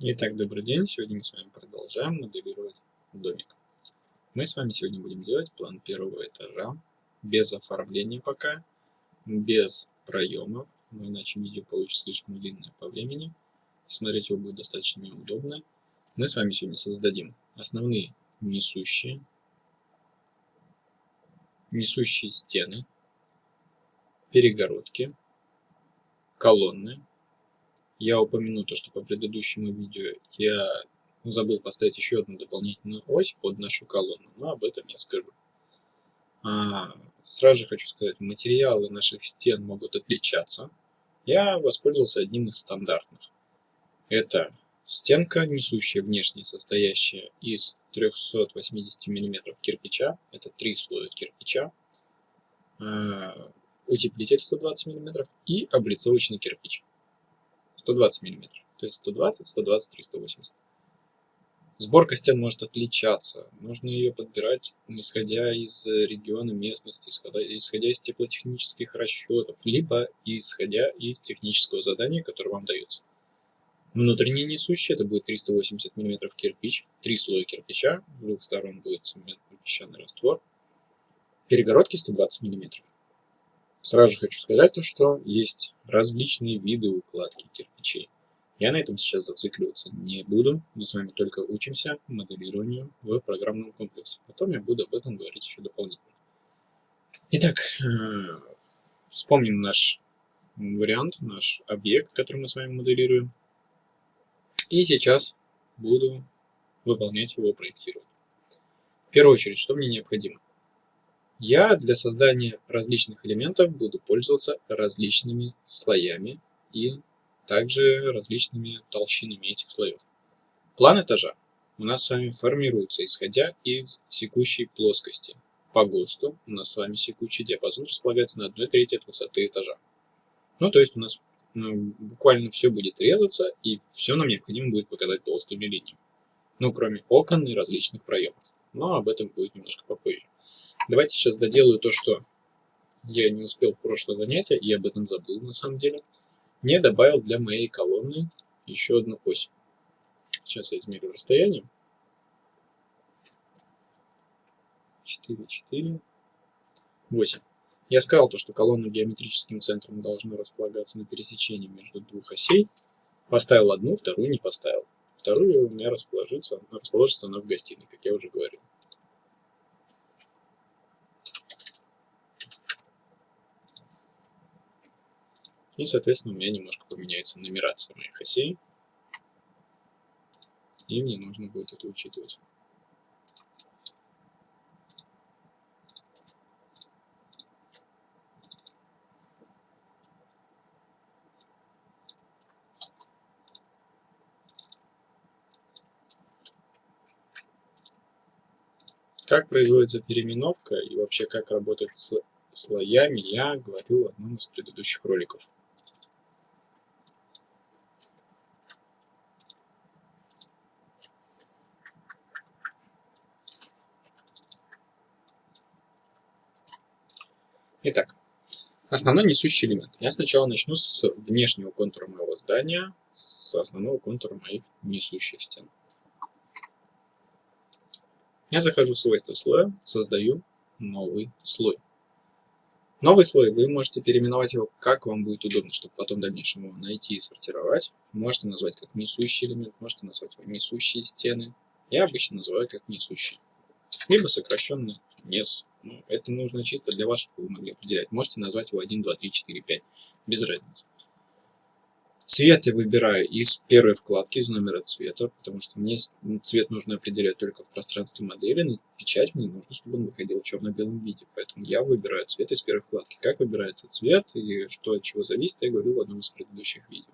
Итак, добрый день. Сегодня мы с вами продолжаем моделировать домик. Мы с вами сегодня будем делать план первого этажа, без оформления пока, без проемов, но иначе видео получится слишком длинное по времени. Смотреть его будет достаточно неудобно. Мы с вами сегодня создадим основные несущие, несущие стены, перегородки, колонны, я упомяну то, что по предыдущему видео я забыл поставить еще одну дополнительную ось под нашу колонну, но об этом я скажу. А, сразу же хочу сказать, материалы наших стен могут отличаться. Я воспользовался одним из стандартных. Это стенка, несущая внешне, состоящая из 380 мм кирпича. Это три слоя кирпича. А, утеплитель 120 мм и облицовочный кирпич. 120 мм. То есть 120, 120, 380. Сборка стен может отличаться. Нужно ее подбирать, исходя из региона местности, исходя, исходя из теплотехнических расчетов, либо исходя из технического задания, которое вам дается. Внутренний несущий это будет 380 мм кирпич, три слоя кирпича, с двух сторон будет цементный песчаный раствор, перегородки 120 мм. Сразу хочу сказать то, что есть различные виды укладки кирпичей. Я на этом сейчас зацикливаться не буду, мы с вами только учимся моделированию в программном комплексе. Потом я буду об этом говорить еще дополнительно. Итак, э, вспомним наш вариант, наш объект, который мы с вами моделируем. И сейчас буду выполнять его проектирование. В первую очередь, что мне необходимо? Я для создания различных элементов буду пользоваться различными слоями и также различными толщинами этих слоев. План этажа у нас с вами формируется, исходя из секущей плоскости. По ГОСТу у нас с вами секущий диапазон располагается на 1 трети от высоты этажа. Ну, то есть у нас ну, буквально все будет резаться, и все нам необходимо будет показать толстыми линиями. Ну, кроме окон и различных проемов. Но об этом будет немножко попозже. Давайте сейчас доделаю то, что я не успел в прошлое занятие, и об этом забыл на самом деле. Не добавил для моей колонны еще одну ось. Сейчас я измерю расстояние. 4, 4, 8. Я сказал то, что колонна геометрическим центром должна располагаться на пересечении между двух осей. Поставил одну, вторую не поставил. Вторую у меня расположится, расположится она в гостиной, как я уже говорил. И, соответственно, у меня немножко поменяется нумерация моих осей. И мне нужно будет это учитывать. Как производится переименовка и вообще как работать с слоями, я говорил в одном из предыдущих роликов. Итак, основной несущий элемент. Я сначала начну с внешнего контура моего здания, с основного контура моих несущих стен. Я захожу в свойства слоя, создаю новый слой. Новый слой вы можете переименовать его как вам будет удобно, чтобы потом в дальнейшем его найти и сортировать. Можете назвать как несущий элемент, можете назвать его несущие стены. Я обычно называю как несущий. Либо сокращенно NES. Ну, это нужно чисто для вас, чтобы вы могли определять. Можете назвать его 1, 2, 3, 4, 5. Без разницы. Цвет я выбираю из первой вкладки, из номера цвета, потому что мне цвет нужно определять только в пространстве модели, но печать мне нужно, чтобы он выходил в черно-белом виде. Поэтому я выбираю цвет из первой вкладки. Как выбирается цвет и что от чего зависит, я говорил в одном из предыдущих видео.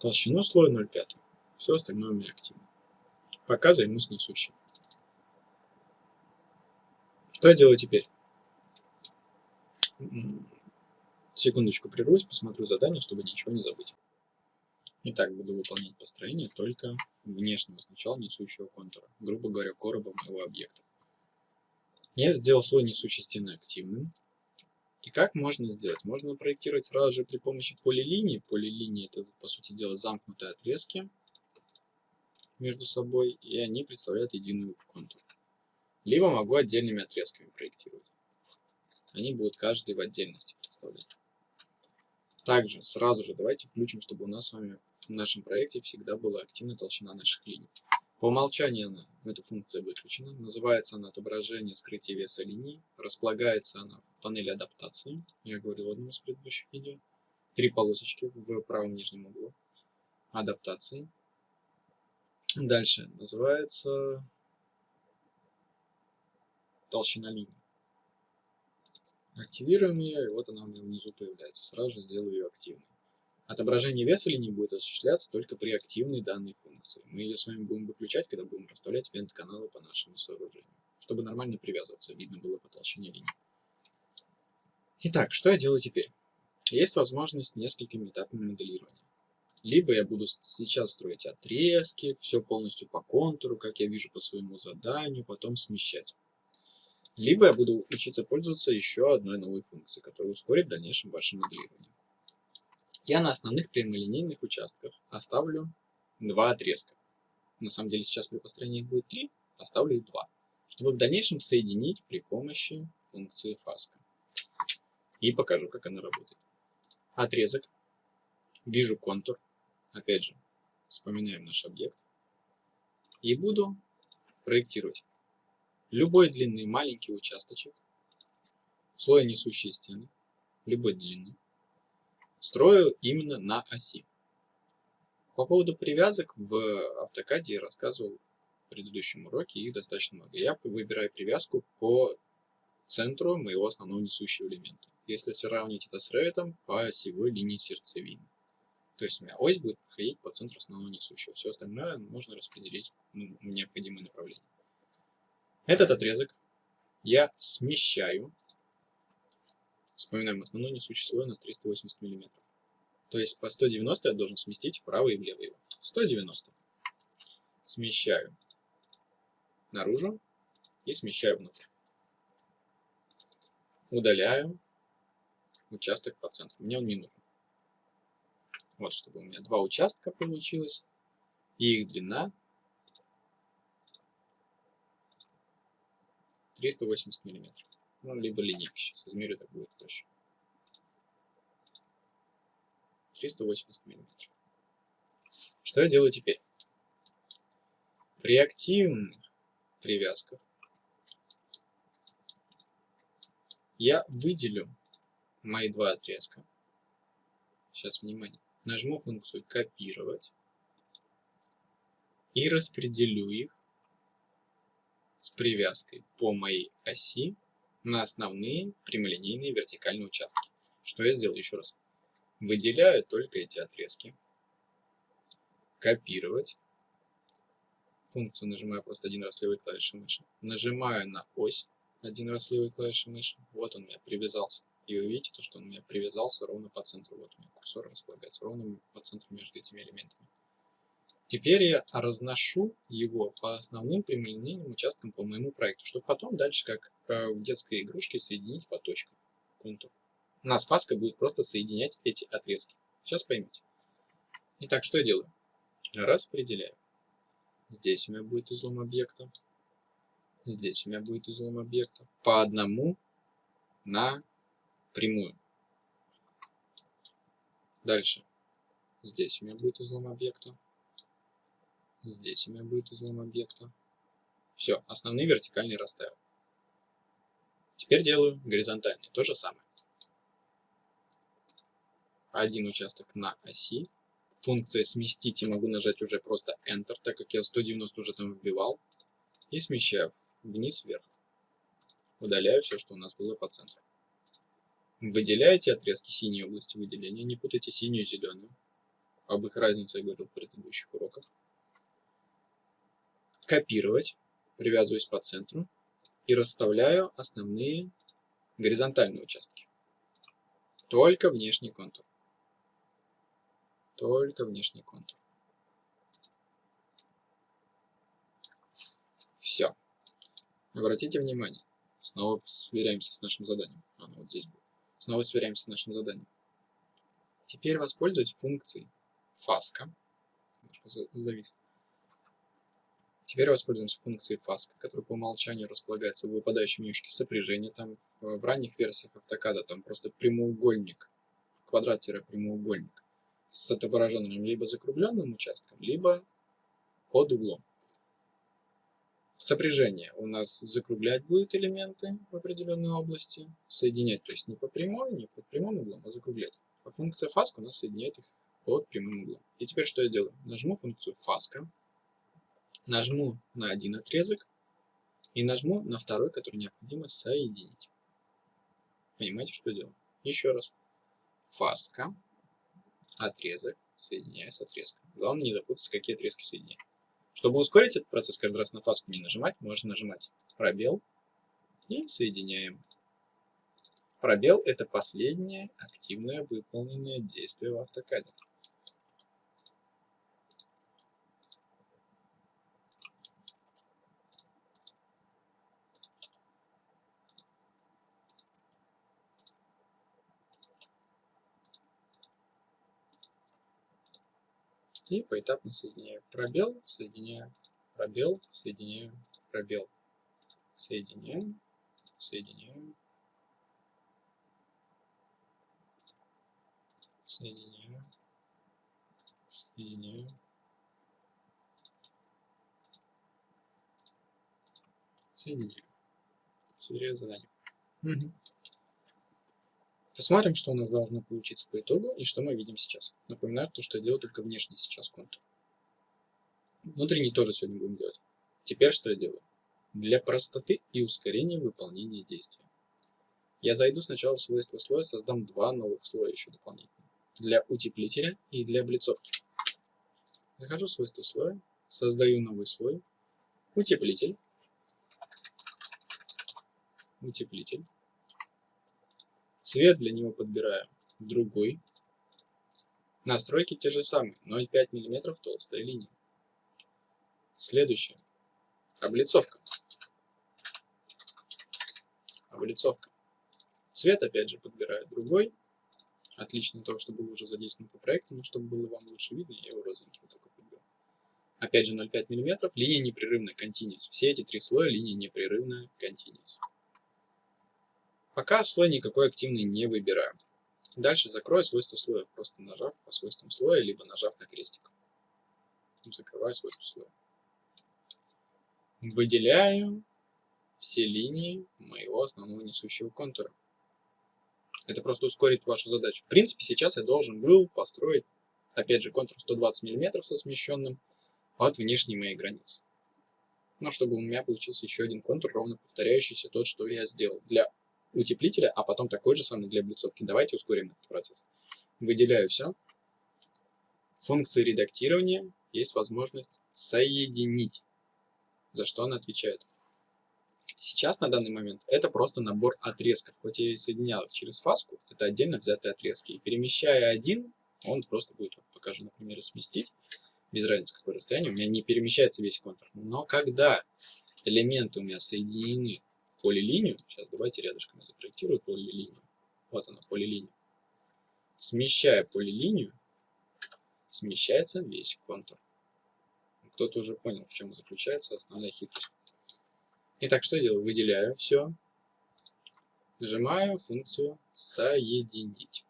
Толщину слоя 0,5. Все остальное у меня активно. Пока займусь несущим. Что я делаю теперь? Секундочку прервусь, посмотрю задание, чтобы ничего не забыть. Итак, буду выполнять построение только внешнего сначала несущего контура, грубо говоря, короба моего объекта. Я сделал свой несущий стены активным. И как можно сделать? Можно проектировать сразу же при помощи полилинии. Полилинии это, по сути дела, замкнутые отрезки. между собой, и они представляют единую контур. Либо могу отдельными отрезками проектировать. Они будут каждый в отдельности представлять. Также сразу же давайте включим, чтобы у нас с вами в нашем проекте всегда была активная толщина наших линий. По умолчанию она, эта функция выключена. Называется она отображение скрытия веса линий. Располагается она в панели адаптации. Я говорил в одном из предыдущих видео. Три полосочки в правом нижнем углу. Адаптации. Дальше называется толщина линий. Активируем ее, и вот она у меня внизу появляется. Сразу же сделаю ее активной. Отображение веса линии будет осуществляться только при активной данной функции. Мы ее с вами будем выключать, когда будем расставлять вент-каналы по нашему сооружению, чтобы нормально привязываться, видно было по толщине линии. Итак, что я делаю теперь? Есть возможность несколькими этапами моделирования. Либо я буду сейчас строить отрезки, все полностью по контуру, как я вижу по своему заданию, потом смещать. Либо я буду учиться пользоваться еще одной новой функцией, которая ускорит в дальнейшем ваше моделирование. Я на основных прямолинейных участках оставлю два отрезка. На самом деле сейчас при построении их будет три, оставлю их два, чтобы в дальнейшем соединить при помощи функции фаска. И покажу, как она работает. Отрезок. Вижу контур. Опять же, вспоминаем наш объект. И буду проектировать любой длинный маленький участочек, слой несущей стены, любой длины, строю именно на оси. По поводу привязок в автокаде я рассказывал в предыдущем уроке, их достаточно много. Я выбираю привязку по центру моего основного несущего элемента. Если сравнить это с Revit, по осевой линии сердцевины. То есть у меня ось будет проходить по центру основного несущего. Все остальное можно распределить ну, в необходимое направление. Этот отрезок я смещаю Вспоминаем, основной несущий слой у нас 380 мм. То есть по 190 я должен сместить вправо и влево его. 190. Смещаю наружу и смещаю внутрь. Удаляю участок по центру. Мне он не нужен. Вот, чтобы у меня два участка получилось. И их длина 380 миллиметров. Ну, либо линейка сейчас измерю, так будет проще. 380 миллиметров. Что я делаю теперь? При активных привязках я выделю мои два отрезка. Сейчас, внимание. Нажму функцию «Копировать» и распределю их с привязкой по моей оси на основные прямолинейные вертикальные участки. Что я сделаю еще раз? Выделяю только эти отрезки. Копировать. Функцию нажимаю просто один раз левой клавишей мыши. Нажимаю на ось один раз левой клавишей мыши. Вот он у меня привязался. И вы видите, то, что он у меня привязался ровно по центру. Вот у меня курсор располагается ровно по центру между этими элементами. Теперь я разношу его по основным прямолинейным участкам по моему проекту, чтобы потом дальше, как э, в детской игрушке, соединить по точкам контур. У нас фаска будет просто соединять эти отрезки. Сейчас поймете. Итак, что я делаю? Распределяю. Здесь у меня будет излом объекта. Здесь у меня будет излом объекта. По одному на прямую. Дальше. Здесь у меня будет излом объекта. Здесь у меня будет излом объекта. Все, основные вертикальные расставил. Теперь делаю горизонтальные. То же самое. Один участок на оси. Функция сместить и могу нажать уже просто Enter, так как я 190 уже там вбивал. И смещаю вниз-вверх. Удаляю все, что у нас было по центру. Выделяете отрезки синей области выделения. Не путайте синюю и зеленую. Об их разнице я говорил в предыдущих уроках копировать, привязываюсь по центру и расставляю основные горизонтальные участки. Только внешний контур. Только внешний контур. Все. Обратите внимание. Снова сверяемся с нашим заданием. Оно вот здесь будет. Снова сверяемся с нашим заданием. Теперь воспользуюсь функцией фаска. Немножко завис Теперь воспользуемся функцией фаска, которая по умолчанию располагается в выпадающем менюшке сопряжения. Там в, в ранних версиях автокада там просто прямоугольник, квадрат-прямоугольник с отображенным либо закругленным участком, либо под углом. Сопряжение у нас закруглять будет элементы в определенной области, соединять, то есть не по прямой, не под прямым углом, а закруглять. А функция фаска у нас соединяет их под прямым углом. И теперь что я делаю? Нажму функцию фаска, нажму на один отрезок и нажму на второй, который необходимо соединить. Понимаете, что делаю? Еще раз. Фаска, отрезок, соединяю с отрезком. Главное не запутаться, какие отрезки соединять. Чтобы ускорить этот процесс, каждый раз на фаску не нажимать, можно нажимать пробел и соединяем. Пробел – это последнее активное выполненное действие в автокаде. И поэтапно соединяю. Пробел, соединяю, пробел, соединяю, пробел. Соединяем, соединяем, соединяю, соединяю. Соединяю. Сверяю задание. Угу. Посмотрим, что у нас должно получиться по итогу и что мы видим сейчас. Напоминаю, то, что я делаю только внешний сейчас контур. Внутренний тоже сегодня будем делать. Теперь что я делаю? Для простоты и ускорения выполнения действия. Я зайду сначала в свойства слоя, создам два новых слоя еще дополнительно. Для утеплителя и для облицовки. Захожу в свойства слоя, создаю новый слой, утеплитель, утеплитель, Цвет для него подбираем другой. Настройки те же самые, 0,5 мм толстая линия. Следующее. Облицовка. Облицовка. Цвет опять же подбираю другой. Отлично того, что был уже задействован по проекту, но чтобы было вам лучше видно, я его розовенький вот такой подберу. Опять же 0,5 мм, линия непрерывная, continuous. Все эти три слоя линия непрерывная, continuous. Пока слой никакой активный не выбираю. Дальше закрою свойства слоя, просто нажав по свойствам слоя, либо нажав на крестик. Закрываю свойства слоя. Выделяю все линии моего основного несущего контура. Это просто ускорит вашу задачу. В принципе, сейчас я должен был построить, опять же, контур 120 мм со смещенным от внешней моей границы. Но чтобы у меня получился еще один контур, ровно повторяющийся тот, что я сделал. Для утеплителя, а потом такой же самый для облицовки. Давайте ускорим этот процесс. Выделяю все. Функции редактирования есть возможность соединить, за что она отвечает. Сейчас, на данный момент, это просто набор отрезков. Хоть я и соединял их через фаску, это отдельно взятые отрезки. И перемещая один, он просто будет, вот покажу, например, сместить, без разницы какое расстояние, у меня не перемещается весь контур. Но когда элементы у меня соединены полилинию. Сейчас давайте рядышком я запроектирую полилинию. Вот она, полилиния. Смещая полилинию, смещается весь контур. Кто-то уже понял, в чем заключается основная хитрость. Итак, что я делаю? Выделяю все. Нажимаю функцию «Соединить».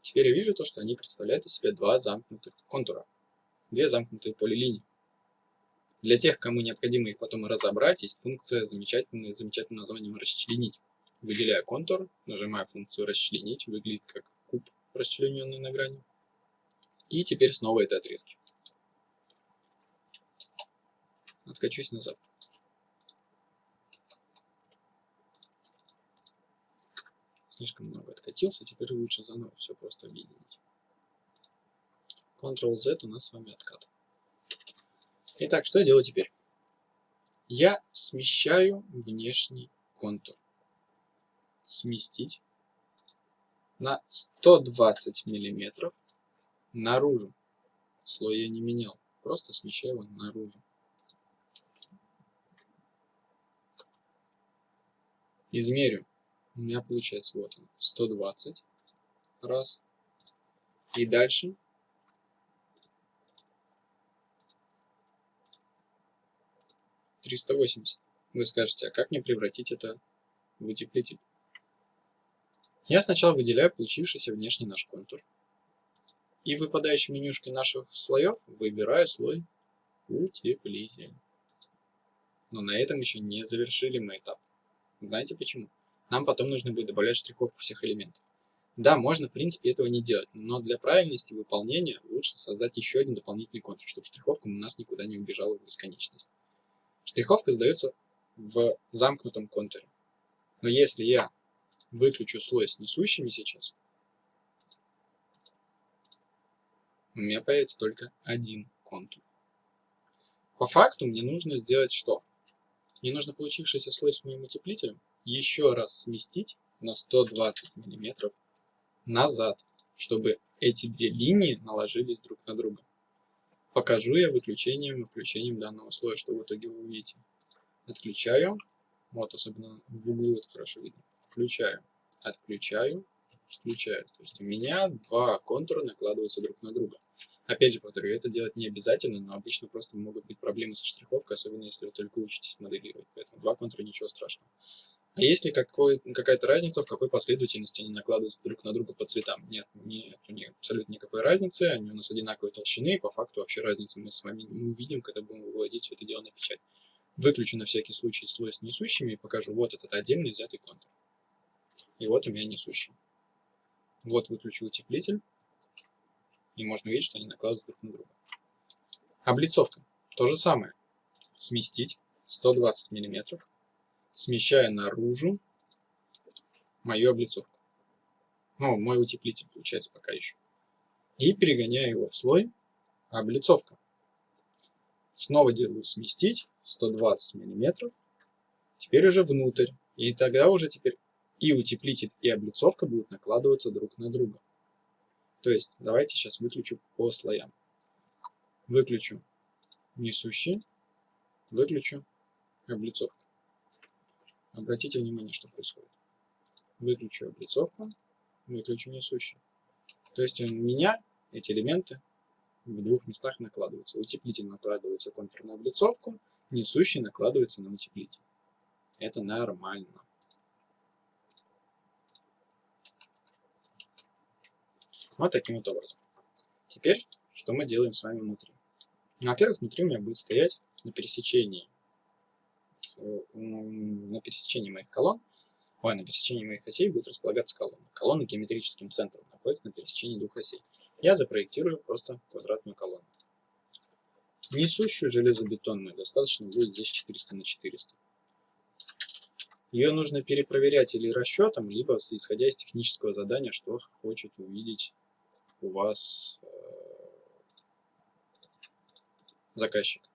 Теперь я вижу то, что они представляют из себя два замкнутых контура. Две замкнутые полилинии. Для тех, кому необходимо их потом разобрать, есть функция замечательная, замечательным названием «Расчленить». Выделяю контур, нажимаю функцию «Расчленить», выглядит как куб, расчлененный на грани. И теперь снова это отрезки. Откачусь назад. Слишком много откатился, теперь лучше заново все просто объединить. Ctrl-Z у нас с вами откат. Итак, что я делаю теперь? Я смещаю внешний контур. Сместить на 120 миллиметров наружу. Слой я не менял, просто смещаю его наружу. Измерю. У меня получается вот он, 120 раз. И дальше 380. Вы скажете, а как мне превратить это в утеплитель? Я сначала выделяю получившийся внешний наш контур. И выпадающей менюшкой наших слоев выбираю слой утеплитель. Но на этом еще не завершили мы этап. Знаете почему? Нам потом нужно будет добавлять штриховку всех элементов. Да, можно, в принципе, этого не делать, но для правильности выполнения лучше создать еще один дополнительный контур, чтобы штриховка у нас никуда не убежала в бесконечность. Штриховка задается в замкнутом контуре. Но если я выключу слой с несущими сейчас, у меня появится только один контур. По факту мне нужно сделать что? Мне нужно получившийся слой с моим утеплителем еще раз сместить на 120 миллиметров назад, чтобы эти две линии наложились друг на друга. Покажу я выключением и включением данного слоя, что в итоге вы увидите. Отключаю, вот особенно в углу это хорошо видно. Включаю, отключаю, включаю. То есть у меня два контура накладываются друг на друга. Опять же повторю, это делать не обязательно, но обычно просто могут быть проблемы со штриховкой, особенно если вы только учитесь моделировать. Поэтому два контура ничего страшного. А есть ли какая-то разница, в какой последовательности они накладываются друг на друга по цветам? Нет, нет, нет абсолютно никакой разницы, они у нас одинаковой толщины, и по факту вообще разницы мы с вами не увидим, когда будем выводить все это дело на печать. Выключу на всякий случай слой с несущими и покажу вот этот отдельный взятый контур. И вот у меня несущий. Вот выключу утеплитель, и можно видеть, что они накладываются друг на друга. Облицовка. То же самое. Сместить 120 миллиметров смещаю наружу мою облицовку. Ну, мой утеплитель получается пока еще. И перегоняю его в слой облицовка. Снова делаю сместить 120 миллиметров. Теперь уже внутрь. И тогда уже теперь и утеплитель, и облицовка будут накладываться друг на друга. То есть, давайте сейчас выключу по слоям. Выключу несущий, выключу облицовку. Обратите внимание, что происходит. Выключу облицовку, выключу несущую. То есть у меня эти элементы в двух местах накладываются. Утеплитель накладывается контур на облицовку, несущий накладывается на утеплитель. Это нормально. Вот таким вот образом. Теперь, что мы делаем с вами внутри? Во-первых, внутри у меня будет стоять на пересечении на пересечении моих колонн, ой, на пересечении моих осей будет располагаться колонна. Колонна геометрическим центром находится на пересечении двух осей. Я запроектирую просто квадратную колонну. Несущую железобетонную достаточно будет здесь 400 на 400. Ее нужно перепроверять или расчетом, либо исходя из технического задания, что хочет увидеть у вас э, заказчик.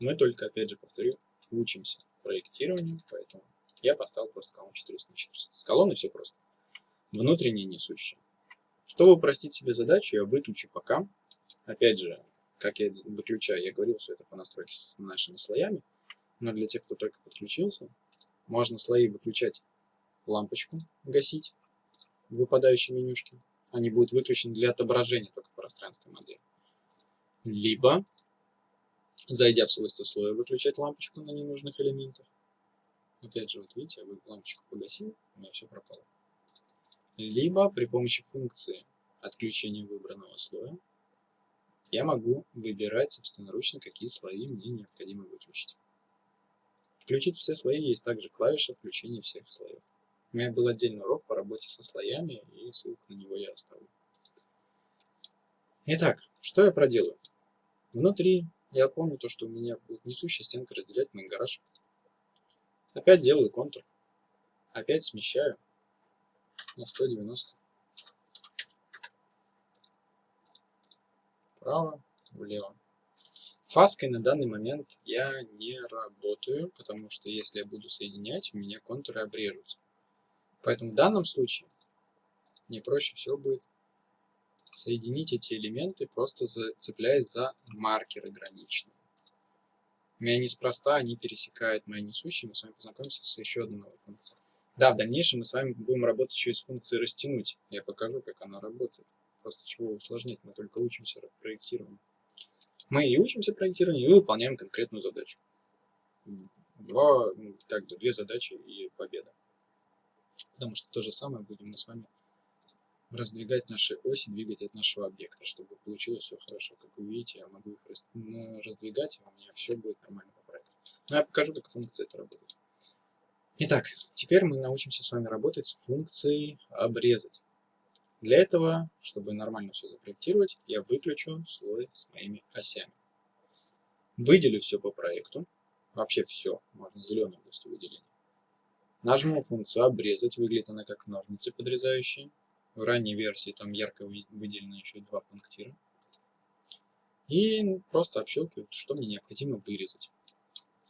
Мы только, опять же, повторю, учимся проектированию, поэтому я поставил просто колонну 400 на 400. С колонной все просто. Внутренние несущие. Чтобы упростить себе задачу, я выключу пока. Опять же, как я выключаю, я говорил все это по настройке с нашими слоями. Но для тех, кто только подключился, можно слои выключать лампочку, гасить в выпадающей менюшке. Они будут выключены для отображения только в пространстве модели. Либо зайдя в свойства слоя, выключать лампочку на ненужных элементах. Опять же, вот видите, я лампочку погасил, у меня все пропало. Либо при помощи функции отключения выбранного слоя я могу выбирать собственноручно, какие слои мне необходимо выключить. Включить все слои есть также клавиша включения всех слоев. У меня был отдельный урок по работе со слоями, и ссылку на него я оставлю. Итак, что я проделаю? Внутри я помню то, что у меня будет несущая стенка разделять мой гараж. Опять делаю контур. Опять смещаю на 190. Вправо, влево. Фаской на данный момент я не работаю, потому что если я буду соединять, у меня контуры обрежутся. Поэтому в данном случае мне проще всего будет Соединить эти элементы, просто цепляясь за маркеры граничные. У меня неспроста они пересекают мои несущие. Мы с вами познакомимся с еще одной новой функцией. Да, в дальнейшем мы с вами будем работать еще и с функцией растянуть. Я покажу, как она работает. Просто чего усложнять, мы только учимся проектированию. Мы и учимся проектированию, и выполняем конкретную задачу. Два, ну, как бы две задачи и победа. Потому что то же самое будем мы с вами раздвигать наши оси, двигать от нашего объекта, чтобы получилось все хорошо. Как вы видите, я могу их раздвигать, и у меня все будет нормально по проекту. Но я покажу, как функция это работает. Итак, теперь мы научимся с вами работать с функцией обрезать. Для этого, чтобы нормально все запроектировать, я выключу слой с моими осями. Выделю все по проекту, вообще все, можно зеленой областью выделения. Нажму функцию обрезать, выглядит она как ножницы подрезающие. В ранней версии там ярко выделено еще два пунктира. И просто общелкиваю, что мне необходимо вырезать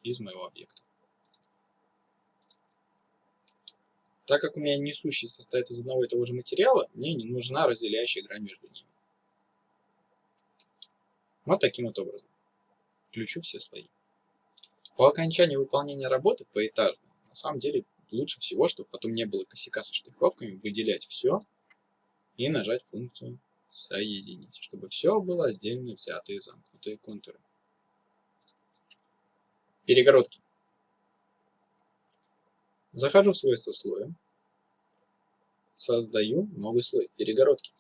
из моего объекта. Так как у меня несущий состоит из одного и того же материала, мне не нужна разделяющая грань между ними. Вот таким вот образом. Включу все слои. По окончании выполнения работы поэтажно, на самом деле лучше всего, чтобы потом не было косяка со штриховками, выделять все и нажать функцию соединить, чтобы все было отдельно взятые замкнутые контуры. Перегородки. Захожу в свойства слоя, создаю новый слой, перегородки.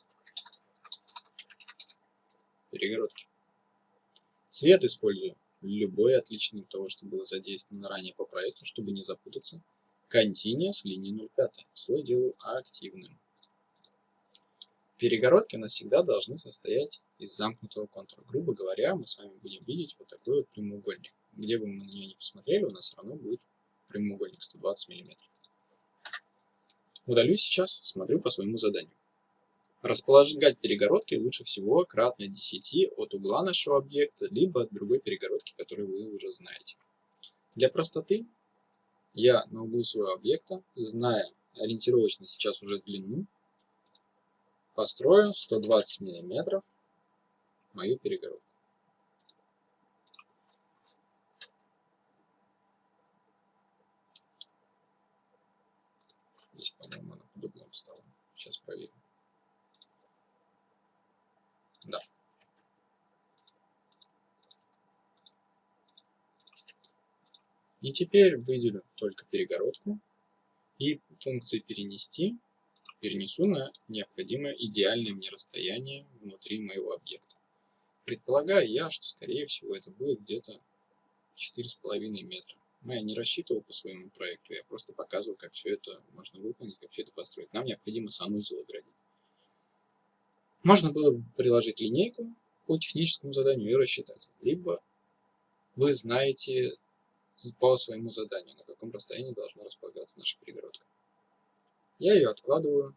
Перегородки. Цвет использую любой отличный от того, что было задействовано ранее по проекту, чтобы не запутаться. Continuous линии 0,5. Слой делаю активным. Перегородки у нас всегда должны состоять из замкнутого контура. Грубо говоря, мы с вами будем видеть вот такой вот прямоугольник. Где бы мы на нее не посмотрели, у нас все равно будет прямоугольник 120 мм. Удалю сейчас, смотрю по своему заданию. Располагать перегородки лучше всего кратно 10 от угла нашего объекта, либо от другой перегородки, которую вы уже знаете. Для простоты я на углу своего объекта, зная ориентировочно сейчас уже длину, построю 120 мм мою перегородку. Здесь, по-моему, она под углом стала. Сейчас проверим. Да. И теперь выделю только перегородку и функции перенести перенесу на необходимое идеальное мне расстояние внутри моего объекта. Предполагаю я, что скорее всего это будет где-то 4,5 метра. Но я не рассчитывал по своему проекту, я просто показывал, как все это можно выполнить, как все это построить. Нам необходимо санузел оградить. Можно было приложить линейку по техническому заданию и рассчитать. Либо вы знаете по своему заданию, на каком расстоянии должна располагаться наша перегородка. Я ее откладываю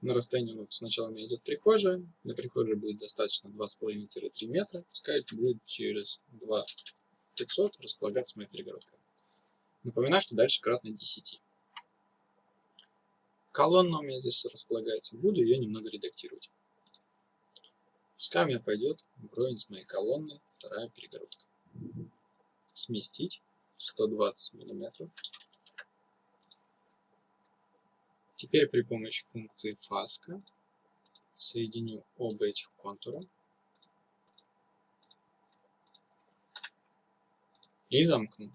на расстоянии, вот сначала у меня идет прихожая, на прихожей будет достаточно 2,5-3 метра, пускай это будет через 2 500 располагаться моя перегородка. Напоминаю, что дальше кратно 10. Колонна у меня здесь располагается. Буду ее немного редактировать. Пускай у меня пойдет вровень с моей колонной вторая перегородка. Сместить 120 миллиметров. Теперь при помощи функции фаска соединю оба этих контура и замкну.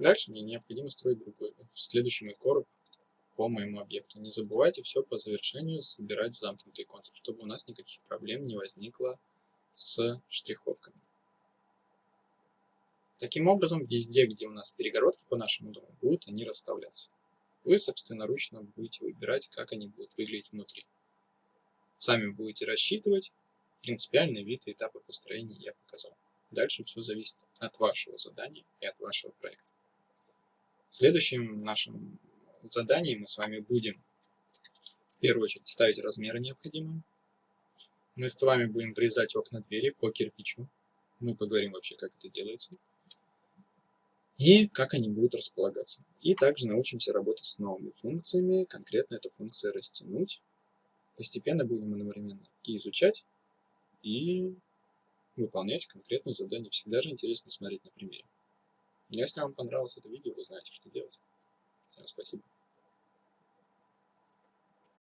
Дальше мне необходимо строить другой, следующий мой короб по моему объекту. Не забывайте все по завершению собирать в замкнутый контур, чтобы у нас никаких проблем не возникло с штриховками. Таким образом, везде, где у нас перегородки по нашему дому, будут они расставляться. Вы собственноручно будете выбирать, как они будут выглядеть внутри. Сами будете рассчитывать. Принципиальный вид и этапы построения я показал. Дальше все зависит от вашего задания и от вашего проекта. В следующем нашем задании мы с вами будем в первую очередь ставить размеры необходимые. Мы с вами будем врезать окна двери по кирпичу. Мы поговорим вообще, как это делается. И как они будут располагаться. И также научимся работать с новыми функциями. Конкретно эта функция растянуть. Постепенно будем одновременно и изучать, и выполнять конкретные задания. Всегда же интересно смотреть на примере. Если вам понравилось это видео, вы знаете, что делать. Всем спасибо.